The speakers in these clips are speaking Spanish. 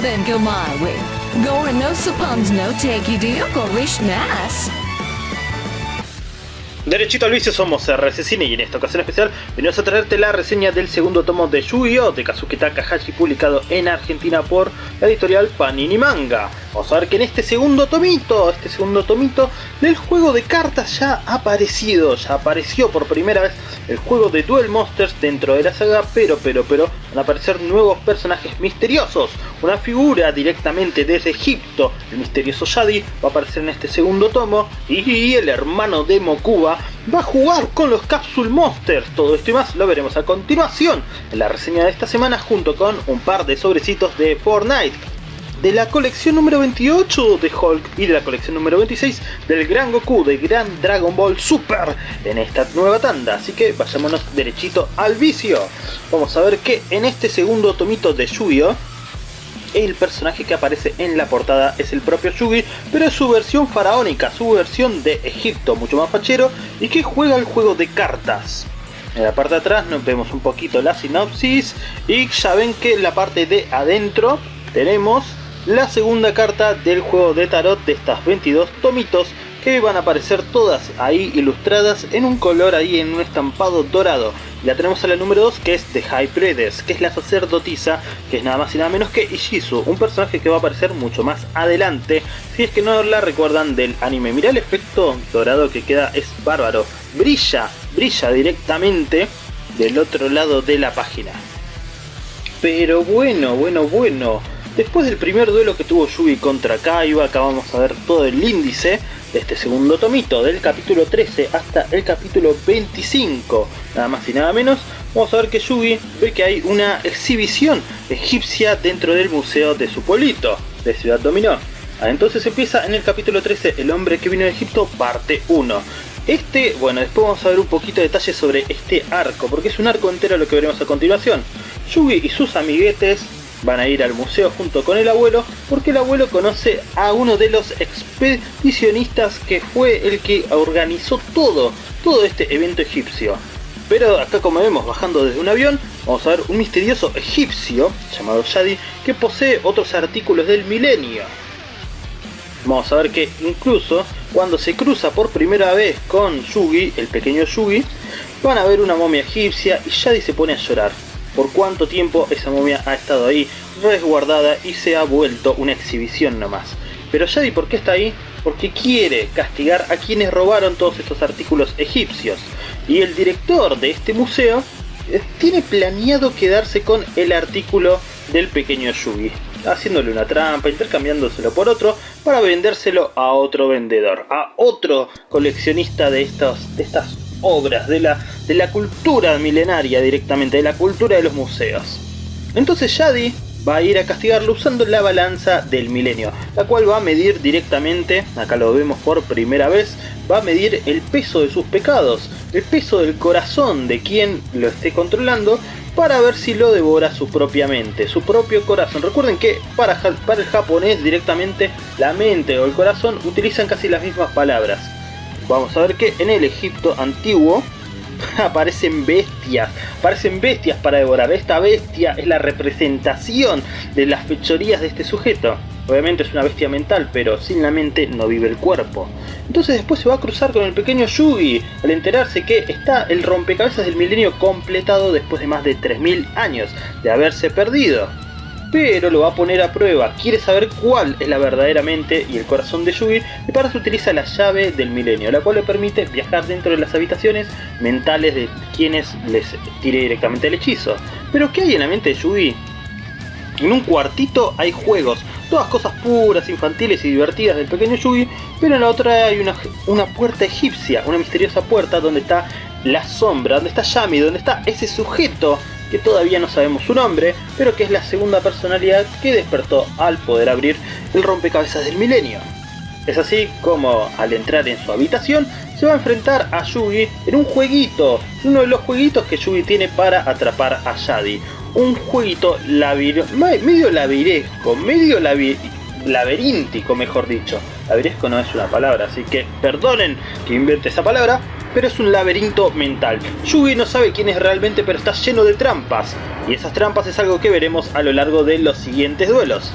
go. Gore no nas. Derechito al vicio somos RC Cine y en esta ocasión especial venimos a traerte la reseña del segundo tomo de Yu-Gi-Oh! de Kazuki Takahashi publicado en Argentina por la editorial Panini Manga. Vamos a ver que en este segundo tomito, este segundo tomito del juego de cartas ya ha aparecido, ya apareció por primera vez el juego de Duel Monsters dentro de la saga, pero, pero, pero, van a aparecer nuevos personajes misteriosos. Una figura directamente desde Egipto, el misterioso Yadi, va a aparecer en este segundo tomo, y el hermano de Mokuba va a jugar con los Capsule Monsters. Todo esto y más lo veremos a continuación en la reseña de esta semana junto con un par de sobrecitos de Fortnite de la colección número 28 de Hulk y de la colección número 26 del Gran Goku de Gran Dragon Ball Super en esta nueva tanda. Así que vayámonos derechito al vicio. Vamos a ver que en este segundo tomito de Yu-Gi-Oh! el personaje que aparece en la portada es el propio Yugi, pero es su versión faraónica, su versión de Egipto, mucho más fachero, y que juega el juego de cartas. En la parte de atrás nos vemos un poquito la sinopsis, y ya ven que en la parte de adentro tenemos la segunda carta del juego de tarot de estas 22 tomitos que van a aparecer todas ahí ilustradas en un color ahí en un estampado dorado. La tenemos a la número 2 que es de High Predes, que es la sacerdotisa, que es nada más y nada menos que Ishizu, un personaje que va a aparecer mucho más adelante, si es que no la recuerdan del anime. Mirá el efecto dorado que queda, es bárbaro, brilla, brilla directamente del otro lado de la página. Pero bueno, bueno, bueno, Después del primer duelo que tuvo Yugi contra Kaiba, acá vamos a ver todo el índice de este segundo tomito, del capítulo 13 hasta el capítulo 25, nada más y nada menos, vamos a ver que Yugi ve que hay una exhibición egipcia dentro del museo de su pueblito, de Ciudad Dominó. Ah, entonces empieza en el capítulo 13, El hombre que vino de Egipto, parte 1. Este, bueno, después vamos a ver un poquito de detalles sobre este arco, porque es un arco entero lo que veremos a continuación. Yugi y sus amiguetes van a ir al museo junto con el abuelo porque el abuelo conoce a uno de los expedicionistas que fue el que organizó todo, todo este evento egipcio. Pero acá como vemos bajando desde un avión, vamos a ver un misterioso egipcio llamado Shadi que posee otros artículos del milenio. Vamos a ver que incluso cuando se cruza por primera vez con Yugi, el pequeño Yugi, van a ver una momia egipcia y Shadi se pone a llorar por cuánto tiempo esa momia ha estado ahí resguardada y se ha vuelto una exhibición nomás. Pero Yadi, ¿por qué está ahí? Porque quiere castigar a quienes robaron todos estos artículos egipcios. Y el director de este museo eh, tiene planeado quedarse con el artículo del pequeño Yugi, haciéndole una trampa, intercambiándoselo por otro, para vendérselo a otro vendedor, a otro coleccionista de, estos, de estas obras, de la, de la cultura milenaria directamente, de la cultura de los museos. Entonces Yadi va a ir a castigarlo usando la balanza del milenio, la cual va a medir directamente, acá lo vemos por primera vez, va a medir el peso de sus pecados, el peso del corazón de quien lo esté controlando, para ver si lo devora su propia mente, su propio corazón. Recuerden que para, para el japonés directamente la mente o el corazón utilizan casi las mismas palabras vamos a ver que en el Egipto antiguo aparecen bestias, aparecen bestias para devorar. Esta bestia es la representación de las fechorías de este sujeto. Obviamente es una bestia mental, pero sin la mente no vive el cuerpo. Entonces después se va a cruzar con el pequeño Yugi, al enterarse que está el rompecabezas del milenio completado después de más de 3000 años de haberse perdido pero lo va a poner a prueba. Quiere saber cuál es la verdadera mente y el corazón de Yugi y para eso utiliza la llave del milenio, la cual le permite viajar dentro de las habitaciones mentales de quienes les tire directamente el hechizo. Pero ¿qué hay en la mente de Yugi? En un cuartito hay juegos, todas cosas puras, infantiles y divertidas del pequeño Yugi, pero en la otra hay una, una puerta egipcia, una misteriosa puerta donde está la sombra, donde está Yami, donde está ese sujeto que todavía no sabemos su nombre, pero que es la segunda personalidad que despertó al poder abrir el rompecabezas del milenio. Es así como al entrar en su habitación se va a enfrentar a Yugi en un jueguito, uno de los jueguitos que Yugi tiene para atrapar a Yadi. Un jueguito medio labiresco, medio laberíntico mejor dicho. Labiresco no es una palabra, así que perdonen que invente esa palabra, pero es un laberinto mental. Yugi no sabe quién es realmente, pero está lleno de trampas. Y esas trampas es algo que veremos a lo largo de los siguientes duelos.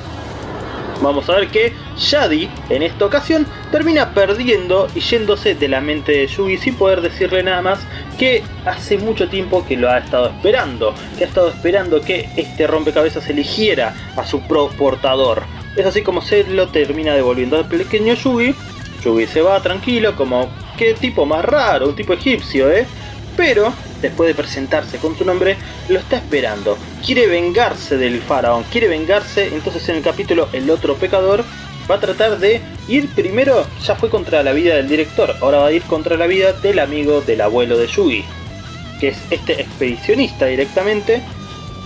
Vamos a ver que Shadi en esta ocasión termina perdiendo y yéndose de la mente de Yugi sin poder decirle nada más que hace mucho tiempo que lo ha estado esperando, que ha estado esperando que este rompecabezas eligiera a su pro portador. Es así como se lo termina devolviendo al pequeño Yugi. Yugi se va tranquilo como qué tipo más raro, un tipo egipcio, ¿eh? Pero después de presentarse con su nombre, lo está esperando. Quiere vengarse del faraón, quiere vengarse, entonces en el capítulo El otro pecador va a tratar de ir primero, ya fue contra la vida del director, ahora va a ir contra la vida del amigo del abuelo de Yugi, que es este expedicionista directamente,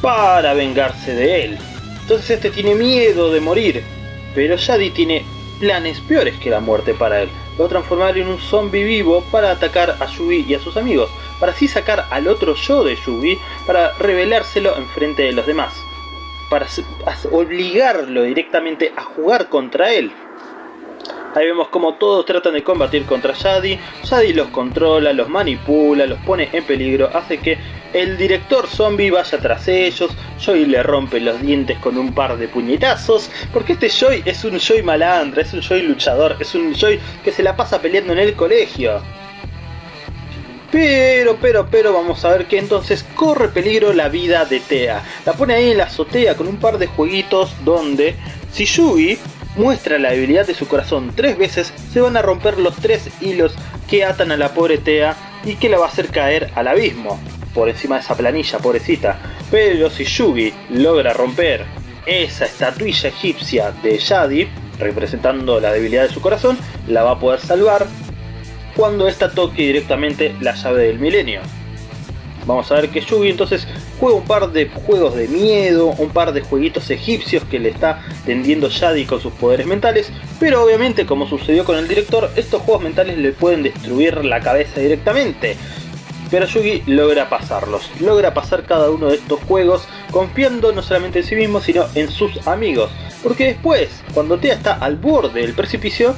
para vengarse de él. Entonces este tiene miedo de morir, pero Shadi tiene planes peores que la muerte para él. Lo transformar en un zombie vivo para atacar a Yugi y a sus amigos para así sacar al otro yo de Yugi para revelárselo frente de los demás, para obligarlo directamente a jugar contra él. Ahí vemos como todos tratan de combatir contra Shadi, Shadi los controla, los manipula, los pone en peligro, hace que el director zombie vaya tras ellos, Joy le rompe los dientes con un par de puñetazos, porque este Joy es un Joy malandra, es un Joy luchador, es un Joy que se la pasa peleando en el colegio. Pero, pero, pero vamos a ver que entonces corre peligro la vida de Tea. La pone ahí en la azotea con un par de jueguitos donde si Yugi muestra la debilidad de su corazón tres veces, se van a romper los tres hilos que atan a la pobre Tea y que la va a hacer caer al abismo. Por encima de esa planilla, pobrecita. Pero si Yugi logra romper esa estatuilla egipcia de Yadi, representando la debilidad de su corazón, la va a poder salvar cuando esta toque directamente la llave del milenio. Vamos a ver que Yugi entonces juega un par de juegos de miedo, un par de jueguitos egipcios que le está tendiendo Shadi con sus poderes mentales, pero obviamente como sucedió con el director, estos juegos mentales le pueden destruir la cabeza directamente. Pero Yugi logra pasarlos, logra pasar cada uno de estos juegos confiando no solamente en sí mismo sino en sus amigos. Porque después, cuando Tea está al borde del precipicio,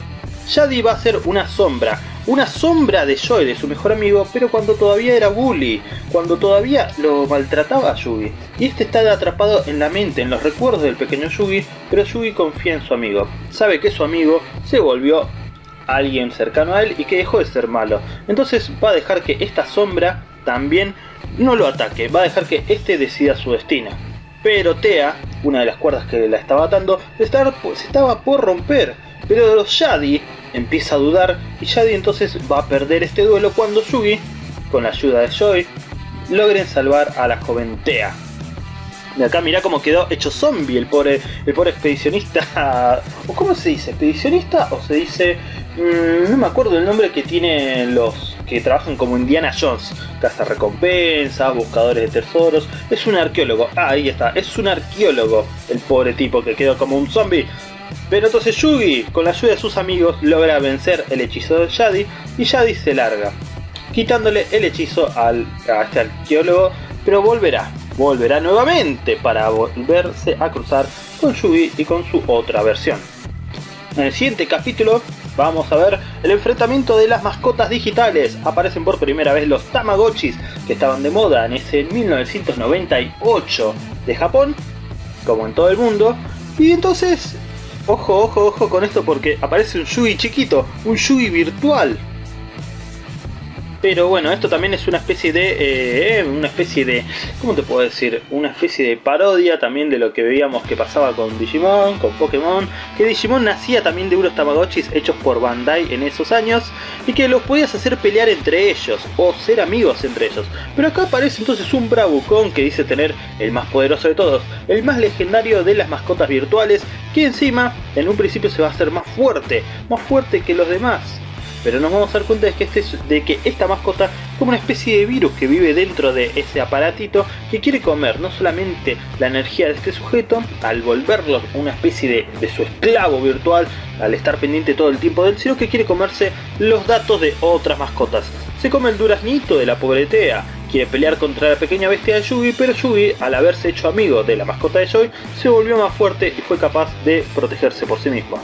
Shadi va a ser una sombra, una sombra de Joy, de su mejor amigo, pero cuando todavía era bully, cuando todavía lo maltrataba a Yugi. Y este está atrapado en la mente, en los recuerdos del pequeño Yugi, pero Yugi confía en su amigo. Sabe que su amigo se volvió alguien cercano a él y que dejó de ser malo. Entonces va a dejar que esta sombra también no lo ataque, va a dejar que este decida su destino. Pero Tea, una de las cuerdas que la estaba atando, se estaba por romper. Pero Shadi empieza a dudar y Shadi entonces va a perder este duelo cuando Yugi, con la ayuda de Joy, logren salvar a la joven Tea. De acá mirá cómo quedó hecho zombie el pobre, el pobre expedicionista. ¿O cómo se dice? ¿Expedicionista? ¿O se dice.? Mm, no me acuerdo el nombre que tienen los que trabajan como Indiana Jones. Caza recompensas, buscadores de tesoros. Es un arqueólogo. Ah, ahí está. Es un arqueólogo. El pobre tipo que quedó como un zombie. Pero entonces Yugi, con la ayuda de sus amigos, logra vencer el hechizo de Yadi y Yadi se larga, quitándole el hechizo al, a este arqueólogo, pero volverá, volverá nuevamente para volverse a cruzar con Yugi y con su otra versión. En el siguiente capítulo vamos a ver el enfrentamiento de las mascotas digitales. Aparecen por primera vez los Tamagotchis que estaban de moda en ese 1998 de Japón, como en todo el mundo. Y entonces Ojo, ojo, ojo con esto porque aparece un Yugi chiquito, un Yugi virtual. Pero bueno, esto también es una especie de... Eh, una especie de... ¿Cómo te puedo decir? Una especie de parodia también de lo que veíamos que pasaba con Digimon, con Pokémon. Que Digimon nacía también de unos Tamagotchis hechos por Bandai en esos años. Y que los podías hacer pelear entre ellos. O ser amigos entre ellos. Pero acá aparece entonces un Bravucón que dice tener el más poderoso de todos. El más legendario de las mascotas virtuales. Que encima en un principio se va a hacer más fuerte. Más fuerte que los demás pero nos vamos a dar cuenta de que, este, de que esta mascota es como una especie de virus que vive dentro de ese aparatito que quiere comer no solamente la energía de este sujeto al volverlo una especie de, su esclavo virtual al estar pendiente todo el tiempo de él, sino que quiere comerse los datos de otras mascotas. Se come el duraznito de la pobretea, quiere pelear contra la pequeña bestia de Yugi, pero Yugi, al haberse hecho amigo de la mascota de Joy, se volvió más fuerte y fue capaz de protegerse por sí mismo.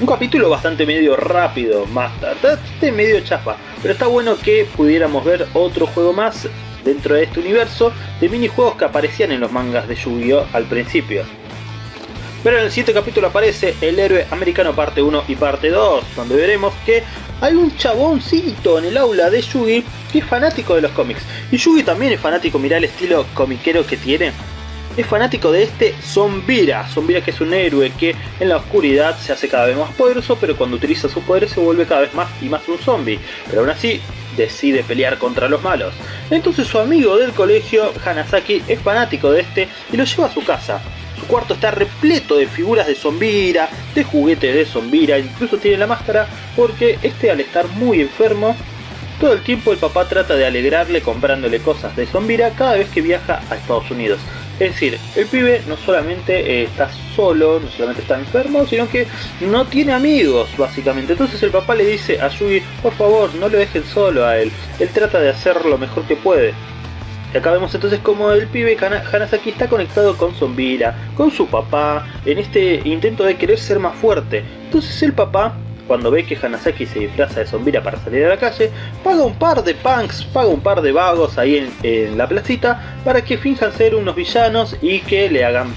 Un capítulo bastante medio rápido, más tarde, medio chapa, pero está bueno que pudiéramos ver otro juego más dentro de este universo de minijuegos que aparecían en los mangas de Yu-Gi-Oh al principio. Pero en el siguiente capítulo aparece el héroe americano parte 1 y parte 2, donde veremos que hay un chaboncito en el aula de Yugi que es fanático de los cómics. Y Yugi también es fanático, mirá el estilo comiquero que tiene. Es fanático de este Zombira, Zombira que es un héroe que en la oscuridad se hace cada vez más poderoso, pero cuando utiliza sus poderes se vuelve cada vez más y más un zombie. Pero aún así decide pelear contra los malos. Entonces su amigo del colegio, Hanasaki, es fanático de este y lo lleva a su casa. Su cuarto está repleto de figuras de Zombira, de juguetes de Zombira, incluso tiene la máscara porque este al estar muy enfermo, todo el tiempo el papá trata de alegrarle comprándole cosas de Zombira cada vez que viaja a Estados Unidos. Es decir, el pibe no solamente eh, está solo, no solamente está enfermo, sino que no tiene amigos, básicamente. Entonces el papá le dice a Yugi, por favor, no lo dejen solo a él. Él trata de hacer lo mejor que puede. Y acá vemos entonces como el pibe Hanasaki está conectado con Zombira, con su papá, en este intento de querer ser más fuerte. Entonces el papá, cuando ve que Hanasaki se disfraza de Zombira para salir a la calle, paga un par de punks, paga un par de vagos ahí en, en la placita para que finjan ser unos villanos y que le hagan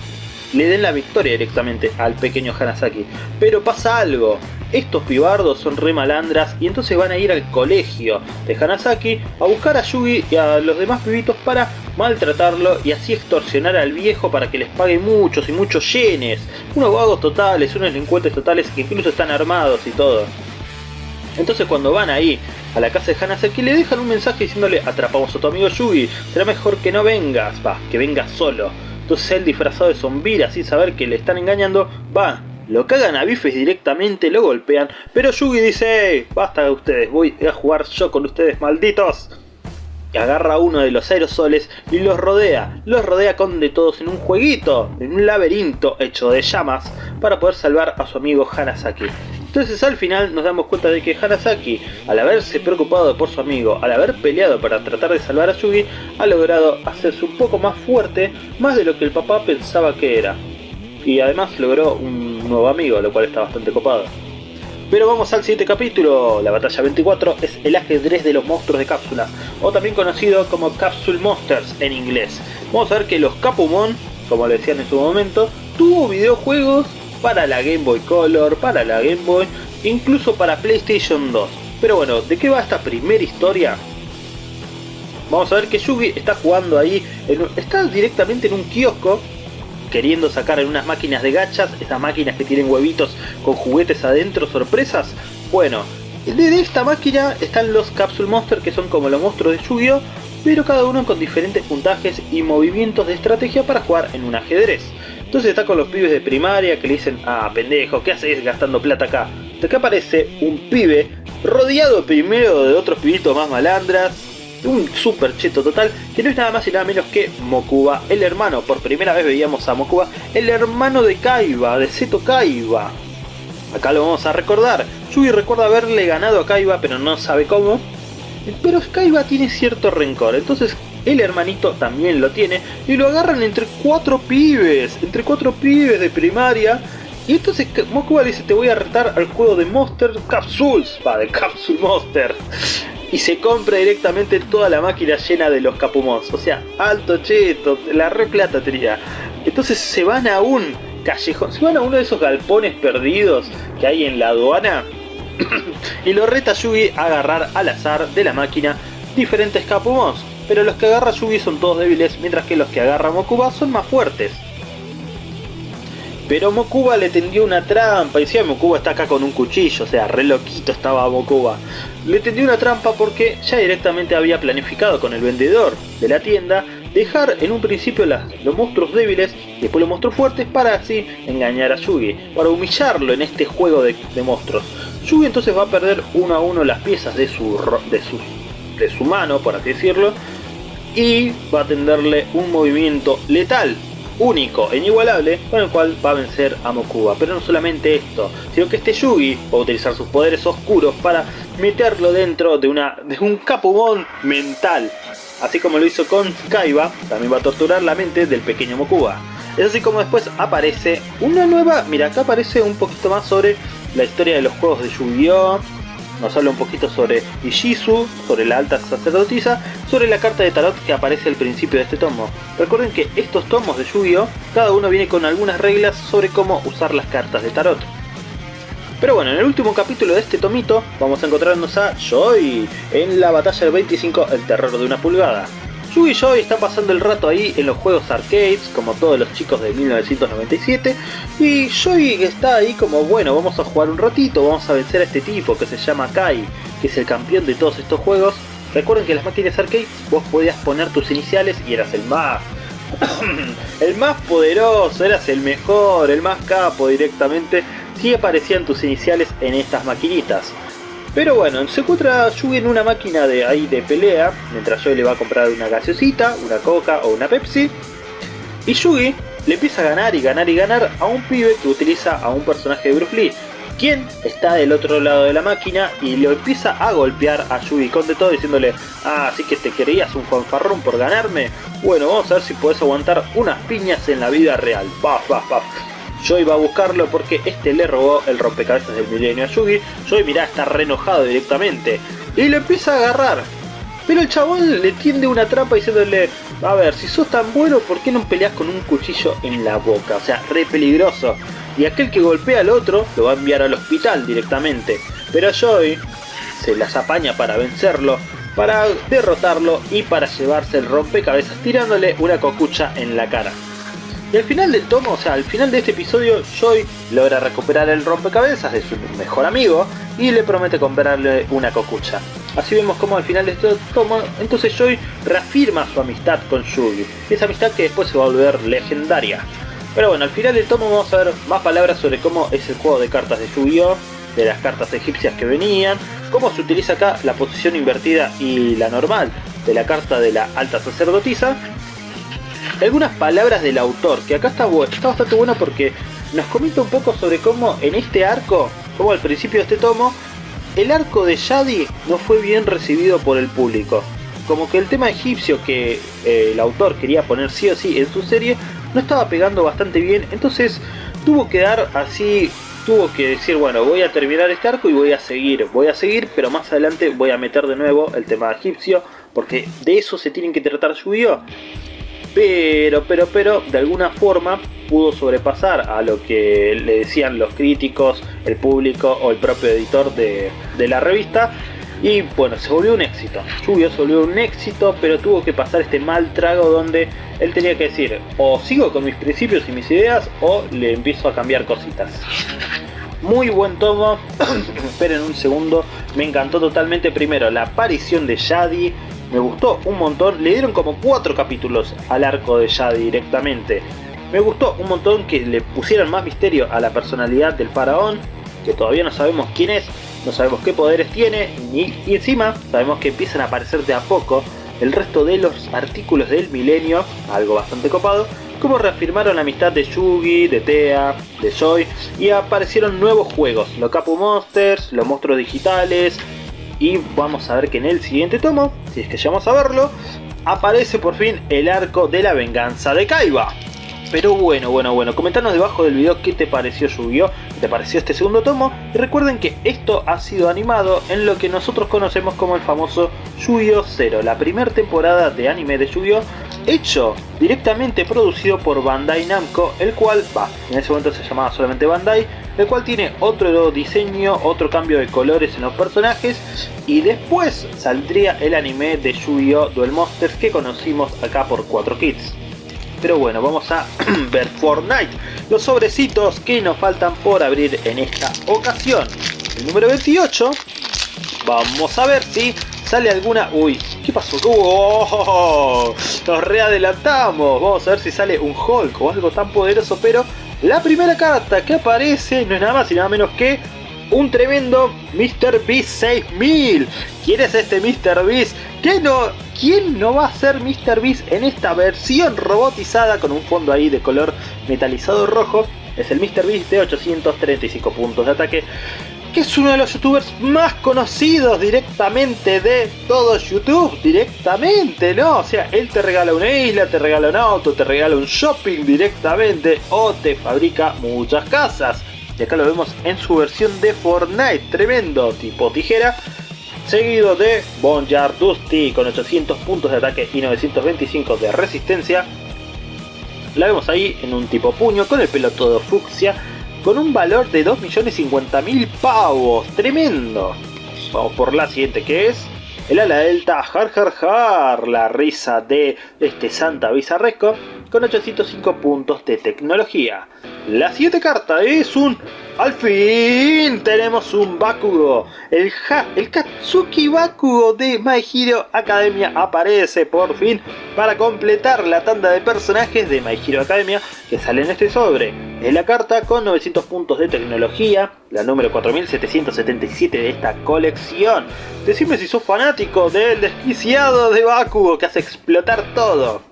le den la victoria directamente al pequeño Hanasaki. Pero pasa algo, estos pibardos son re malandras y entonces van a ir al colegio de Hanasaki a buscar a Yugi y a los demás pibitos para maltratarlo y así extorsionar al viejo para que les pague muchos y muchos yenes. Unos vagos totales, unos delincuentes totales que incluso están armados y todo. Entonces cuando van ahí a la casa de Hanasaki le dejan un mensaje diciéndole atrapamos a tu amigo Yugi, será mejor que no vengas, va, que vengas solo. Entonces él disfrazado de zombira sin saber que le están engañando, va lo cagan a bifes directamente, lo golpean, pero Yugi dice, basta de ustedes, voy a jugar yo con ustedes, malditos. Y agarra uno de los aerosoles y los rodea, los rodea con de todos en un jueguito, en un laberinto hecho de llamas, para poder salvar a su amigo Hanasaki. Entonces al final nos damos cuenta de que Hanasaki, al haberse preocupado por su amigo, al haber peleado para tratar de salvar a Yugi, ha logrado hacerse un poco más fuerte, más de lo que el papá pensaba que era y además logró un nuevo amigo, lo cual está bastante copado. Pero vamos al siguiente capítulo, la batalla 24 es el ajedrez de los monstruos de cápsula, o también conocido como Capsule Monsters en inglés. Vamos a ver que los Capumon, como le decían en su momento, tuvo videojuegos para la Game Boy Color, para la Game Boy, incluso para PlayStation 2. Pero bueno, ¿de qué va esta primera historia? Vamos a ver que Yugi está jugando ahí, está directamente en un kiosco queriendo sacar en unas máquinas de gachas, esas máquinas que tienen huevitos con juguetes adentro, sorpresas. Bueno, de esta máquina están los Capsule Monster que son como los monstruos de Yu-Gi-Oh! pero cada uno con diferentes puntajes y movimientos de estrategia para jugar en un ajedrez. Entonces está con los pibes de primaria que le dicen, ah pendejo, ¿qué haces gastando plata acá? De acá aparece un pibe rodeado primero de otros pibitos más malandras, un super cheto total, que no es nada más y nada menos que Mokuba, el hermano, por primera vez veíamos a Mokuba, el hermano de Kaiba, de Seto Kaiba. Acá lo vamos a recordar, Yugi recuerda haberle ganado a Kaiba, pero no sabe cómo. Pero Kaiba tiene cierto rencor, entonces el hermanito también lo tiene, y lo agarran entre cuatro pibes, entre cuatro pibes de primaria, y entonces Mokuba dice, te voy a retar al juego de Monster Capsules, va, de Capsule Monster y se compra directamente toda la máquina llena de los capumons. O sea, alto cheto, la re plata tenía. Entonces se van a un callejón, se van a uno de esos galpones perdidos que hay en la aduana y lo reta Yugi a agarrar al azar de la máquina diferentes capumons. Pero los que agarra Yugi son todos débiles, mientras que los que agarra Mokuba son más fuertes. Pero Mokuba le tendió una trampa, y decía Mokuba está acá con un cuchillo, o sea, re loquito estaba Mokuba. Le tendió una trampa porque ya directamente había planificado con el vendedor de la tienda dejar en un principio los monstruos débiles y después los monstruos fuertes para así engañar a Yugi, para humillarlo en este juego de, monstruos. Yugi entonces va a perder uno a uno las piezas de su, de su, de su mano, por así decirlo, y va a tenderle un movimiento letal único e inigualable con el cual va a vencer a Mokuba. Pero no solamente esto, sino que este Yugi va a utilizar sus poderes oscuros para meterlo dentro de, una, de un Capumon mental. Así como lo hizo con Kaiba, también va a torturar la mente del pequeño Mokuba. Es así como después aparece una nueva... Mira, acá aparece un poquito más sobre la historia de los juegos de Yu-Gi-Oh! Nos habla un poquito sobre Ishizu, sobre la alta sacerdotisa, sobre la carta de tarot que aparece al principio de este tomo. Recuerden que estos tomos de Yu-Gi-Oh! cada uno viene con algunas reglas sobre cómo usar las cartas de tarot. Pero bueno, en el último capítulo de este tomito vamos a encontrarnos a Joy en la batalla del 25, el terror de una pulgada. Yu y Joy están pasando el rato ahí en los juegos arcades, como todos los chicos de 1997, y Joy está ahí como, bueno, vamos a jugar un ratito, vamos a vencer a este tipo que se llama Kai, que es el campeón de todos estos juegos. Recuerden que en las máquinas arcades vos podías poner tus iniciales y eras el más... el más poderoso, eras el mejor, el más capo directamente, si aparecían tus iniciales en estas maquinitas. Pero bueno, se encuentra Yugi en una máquina de ahí de pelea, mientras Joy le va a comprar una gaseosita, una coca o una Pepsi. Y Yugi le empieza a ganar y ganar y ganar a un pibe que utiliza a un personaje de Bruce Lee, quien está del otro lado de la máquina y lo empieza a golpear a Yugi con de todo diciéndole Ah, así que te querías un fanfarrón por ganarme. Bueno, vamos a ver si puedes aguantar unas piñas en la vida real. Paf, paf, paf. Joy va a buscarlo porque este le robó el rompecabezas del milenio a Yugi. Joy mirá, está re enojado directamente. Y lo empieza a agarrar. Pero el chabón le tiende una trampa diciéndole, a ver, si sos tan bueno, ¿por qué no peleas con un cuchillo en la boca? O sea, re peligroso. Y aquel que golpea al otro lo va a enviar al hospital directamente. Pero Joy se las apaña para vencerlo, para derrotarlo y para llevarse el rompecabezas tirándole una cocucha en la cara. Y al final del tomo, o sea, al final de este episodio, Joy logra recuperar el rompecabezas de su mejor amigo y le promete comprarle una cocucha. Así vemos como al final de este tomo, entonces Joy reafirma su amistad con Yugi. Esa amistad que después se va a volver legendaria. Pero bueno, al final del tomo vamos a ver más palabras sobre cómo es el juego de cartas de Yu-Gi-Oh! De las cartas egipcias que venían, cómo se utiliza acá la posición invertida y la normal de la carta de la alta sacerdotisa algunas palabras del autor, que acá está, está bastante bueno porque nos comenta un poco sobre cómo en este arco, como al principio de este tomo, el arco de Yadi no fue bien recibido por el público. Como que el tema egipcio que eh, el autor quería poner sí o sí en su serie no estaba pegando bastante bien, entonces tuvo que dar así, tuvo que decir, bueno, voy a terminar este arco y voy a seguir, voy a seguir, pero más adelante voy a meter de nuevo el tema egipcio, porque de eso se tienen que tratar yu pero, pero, pero, de alguna forma pudo sobrepasar a lo que le decían los críticos, el público o el propio editor de, la revista. Y bueno, se volvió un éxito. Lluvio se volvió un éxito, pero tuvo que pasar este mal trago donde él tenía que decir, o sigo con mis principios y mis ideas, o le empiezo a cambiar cositas. Muy buen tomo, esperen un segundo, me encantó totalmente primero la aparición de Yadi, me gustó un montón. Le dieron como cuatro capítulos al arco de Yadi directamente. Me gustó un montón que le pusieran más misterio a la personalidad del faraón, que todavía no sabemos quién es, no sabemos qué poderes tiene, y, encima sabemos que empiezan a aparecer de a poco el resto de los artículos del milenio, algo bastante copado, como reafirmaron la amistad de Yugi, de Tea, de Joy, y aparecieron nuevos juegos, los Capu Monsters, los monstruos digitales, y vamos a ver que en el siguiente tomo, si es que llegamos a verlo, aparece por fin el arco de la venganza de Kaiba. Pero bueno, bueno, bueno, comentanos debajo del video qué te pareció Yu-Gi-Oh! ¿Qué te pareció este segundo tomo? Y recuerden que esto ha sido animado en lo que nosotros conocemos como el famoso Yu-Gi-Oh! 0, la primera temporada de anime de Yu-Gi-Oh! hecho directamente producido por Bandai Namco, el cual, va, en ese momento se llamaba solamente Bandai, el cual tiene otro diseño, otro cambio de colores en los personajes y después saldría el anime de Yu-Gi-Oh! Duel Monsters que conocimos acá por 4 Kids. Pero bueno, vamos a ver Fortnite, los sobrecitos que nos faltan por abrir en esta ocasión. El número 28, vamos a ver si sale alguna... Uy, ¿qué pasó? ¡Oh! Nos readelantamos, vamos a ver si sale un Hulk o algo tan poderoso, pero la primera carta que aparece no es nada más y nada menos que un tremendo Mr. Beast 6000. ¿Quién es este Mr. Beast? ¿Quién no, ¿Quién no va a ser Mr. Beast en esta versión robotizada con un fondo ahí de color metalizado rojo? Es el Mr. Beast de 835 puntos de ataque que es uno de los youtubers más conocidos directamente de todo YouTube, directamente, ¿no? O sea, él te regala una isla, te regala un auto, te regala un shopping directamente o te fabrica muchas casas. y acá lo vemos en su versión de Fortnite, tremendo, tipo tijera. Seguido de Bonjar Dusty con 800 puntos de ataque y 925 de resistencia. La vemos ahí en un tipo puño con el pelo todo fucsia con un valor de 2.050.000 pavos, tremendo. Vamos por la siguiente que es el ala delta Har Har Har, la risa de este Santa Bizarresco con 805 puntos de tecnología. La siguiente carta es un... ¡Al fin! Tenemos un Bakugo. El, el Katsuki Bakugo de My Hero Academia aparece por fin para completar la tanda de personajes de My Hero Academia que sale en este sobre. Es la carta con 900 puntos de tecnología, la número 4777 de esta colección. Decime si sos fanático del desquiciado de Bakugo que hace explotar todo.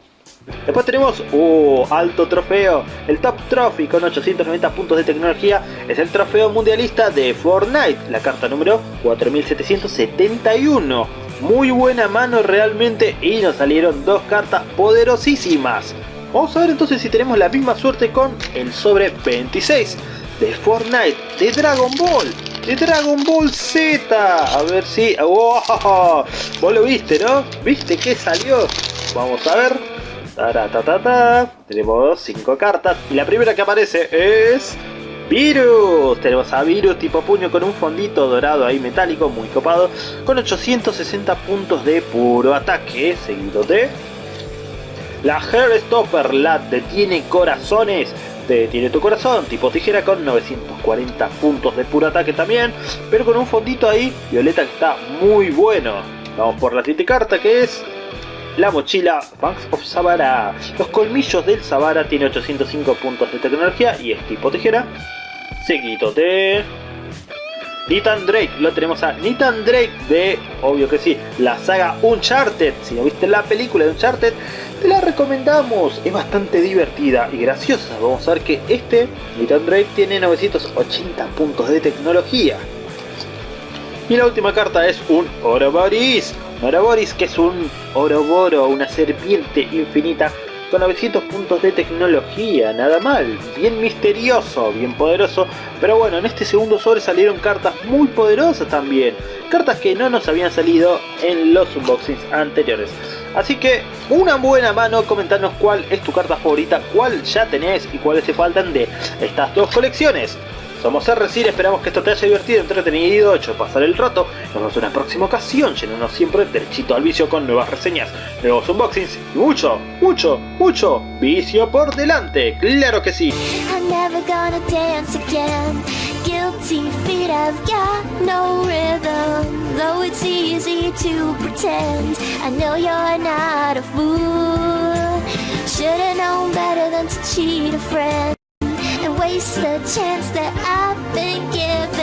Después tenemos, uh, alto trofeo, el Top Trophy con 890 puntos de tecnología es el trofeo mundialista de Fortnite, la carta número 4771. Muy buena mano realmente y nos salieron dos cartas poderosísimas. Vamos a ver entonces si tenemos la misma suerte con el sobre 26 de Fortnite, de Dragon Ball, de Dragon Ball Z. A ver si... ¡Wow! Vos lo viste, ¿no? ¿Viste que salió? Vamos a ver. Tenemos 5 cartas y la primera que aparece es... Virus, tenemos a Virus tipo puño con un fondito dorado ahí metálico muy copado con 860 puntos de puro ataque seguido de la Hairstopper, la detiene corazones detiene tu corazón tipo tijera con 940 puntos de puro ataque también pero con un fondito ahí violeta que está muy bueno. Vamos por la siguiente carta que es la mochila Banks of Savara. Los colmillos del Savara tiene 805 puntos de tecnología y es tipo tijera. Seguido de... Nathan Drake, lo tenemos a Nathan Drake de, obvio que sí, la saga Uncharted. Si no viste la película de Uncharted, te la recomendamos. Es bastante divertida y graciosa. Vamos a ver que este, Nathan Drake, tiene 980 puntos de tecnología. Y la última carta es un Ouroboros. Ouroboros que es un Oroboro, una serpiente infinita con 900 puntos de tecnología, nada mal, bien misterioso, bien poderoso, pero bueno, en este segundo sobre salieron cartas muy poderosas también, cartas que no nos habían salido en los unboxings anteriores. Así que una buena mano, comentarnos cuál es tu carta favorita, cuál ya tenés y cuáles te faltan de estas dos colecciones. Somos RCIR, esperamos que esto te haya divertido, entretenido, hecho pasar el rato. Nos vemos en una próxima ocasión, llenándonos siempre derechito al vicio con nuevas reseñas, nuevos unboxings y mucho, mucho, mucho vicio por delante. ¡Claro que sí! guilty feet have got no I know you're not a fool waste the chance that I've been given.